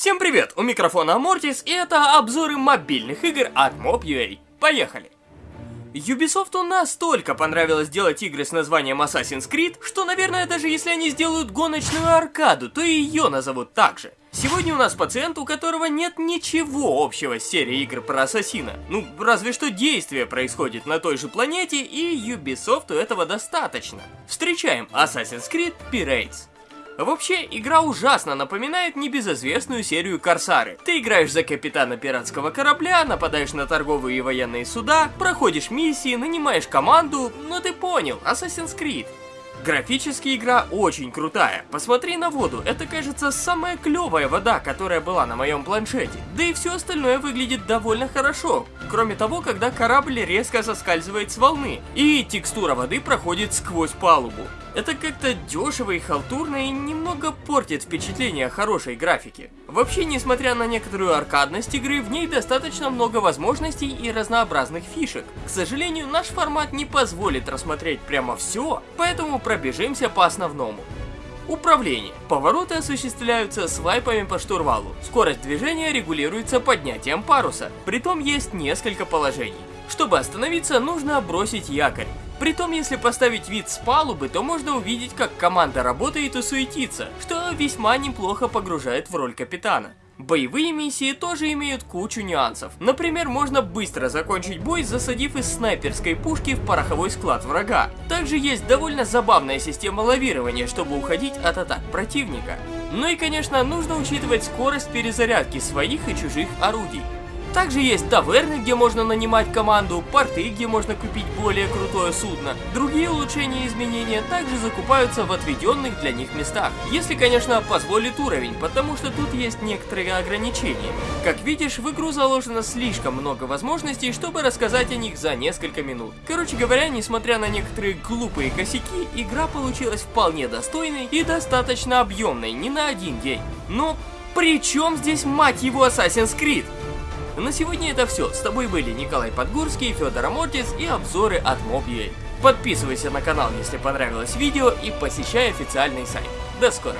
Всем привет, у микрофона Амортис, и это обзоры мобильных игр от Mob.ua. Поехали! Ubisoft настолько понравилось делать игры с названием Assassin's Creed, что, наверное, даже если они сделают гоночную аркаду, то ее назовут так же. Сегодня у нас пациент, у которого нет ничего общего с серией игр про Ассасина. Ну, разве что действие происходит на той же планете, и Ubisoft этого достаточно. Встречаем Assassin's Creed Pirates. Вообще, игра ужасно напоминает небезызвестную серию Корсары. Ты играешь за капитана пиратского корабля, нападаешь на торговые и военные суда, проходишь миссии, нанимаешь команду, ну ты понял, Assassin's Creed. Графически игра очень крутая. Посмотри на воду, это кажется самая клевая вода, которая была на моем планшете. Да и все остальное выглядит довольно хорошо. Кроме того, когда корабль резко соскальзывает с волны, и текстура воды проходит сквозь палубу. Это как-то дешево и халтурно и немного портит впечатление хорошей графике. Вообще, несмотря на некоторую аркадность игры, в ней достаточно много возможностей и разнообразных фишек. К сожалению, наш формат не позволит рассмотреть прямо все, поэтому пробежимся по основному. Управление. Повороты осуществляются свайпами по штурвалу. Скорость движения регулируется поднятием паруса. Притом есть несколько положений. Чтобы остановиться, нужно бросить якорь. Притом, если поставить вид с палубы, то можно увидеть, как команда работает и суетится, что весьма неплохо погружает в роль капитана. Боевые миссии тоже имеют кучу нюансов. Например, можно быстро закончить бой, засадив из снайперской пушки в пороховой склад врага. Также есть довольно забавная система лавирования, чтобы уходить от атак противника. Ну и конечно, нужно учитывать скорость перезарядки своих и чужих орудий. Также есть таверны, где можно нанимать команду, порты, где можно купить более крутое судно. Другие улучшения и изменения также закупаются в отведенных для них местах. Если, конечно, позволит уровень, потому что тут есть некоторые ограничения. Как видишь, в игру заложено слишком много возможностей, чтобы рассказать о них за несколько минут. Короче говоря, несмотря на некоторые глупые косяки, игра получилась вполне достойной и достаточно объемной, не на один день. Но при чем здесь, мать его, Assassin's Creed? На сегодня это все. С тобой были Николай Подгурский, Федор Амортис и обзоры от Mob.ua. Подписывайся на канал, если понравилось видео и посещай официальный сайт. До скорого!